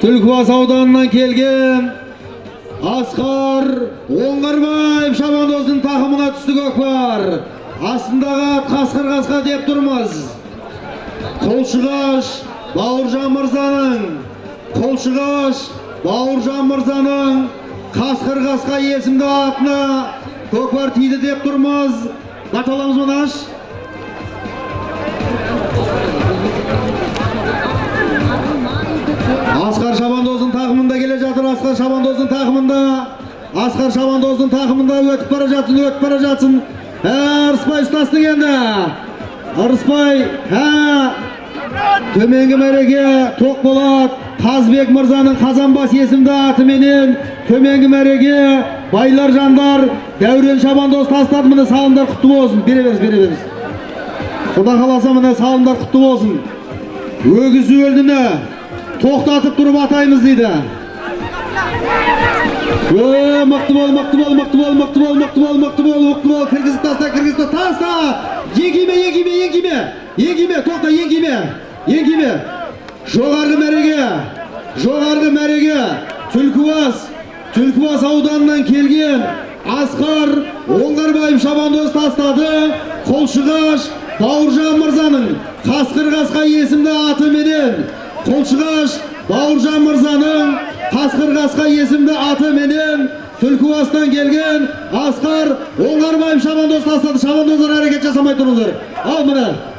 түлкібас ауданынан келген асқар оңғарбаев шабандоздың тақымына түсті көкпар астындағы ат қасқыр қасқа деп тұрмыз құлшығаш бауыржан мырзаның құлшығаш бауыржан мырзаның қасқыр қасқа есімді атына көкпар тиді деп тұрмыз баталамыз асқар асқар шабандоздың тақымында асқар шабандоздың тақымында өтіп бара жатсын өтіп бара жатсын. Ә ырысбай ұстастың енді. Ырысбай ә. Төменгі мәреге тоқболат қазбек мырзаның қазанбас есімді атыменен төменгі мәреге байлар жандар дәурен шабандоз тастады. Міне салымдар құтты болсын. Бере беріңіз бере беріңіз. Құда қаласа міне салымдар құтты болсын. Өгіз өлдіні тоқтатып тұрып атаймыз дейді. Мықты бол мықты бол мықты бол мықты бол мықты бол мықты бол мықты бол кіргізіп таста кіргізіп таста еңкиме еңкиме еңкиме еңкиме тоқта еңкиме еңкиме жоғарғы мәреге! Жоғарғы мәреге! Түлкібас! Түлкібас ауданынан келген асқар оңғарбаев шабандоз тастады. Қолшығаш бауыржан мырзаның қасқыр қасқа есімді атыменен. Қолшығаш бауыржан мырзаның қасқыр қасқа есімді атыменен түлкібастан келген асқар оңғарбаев шабандоз тастады шабандоздар әрекет жасамай тұрыңыздар ал міне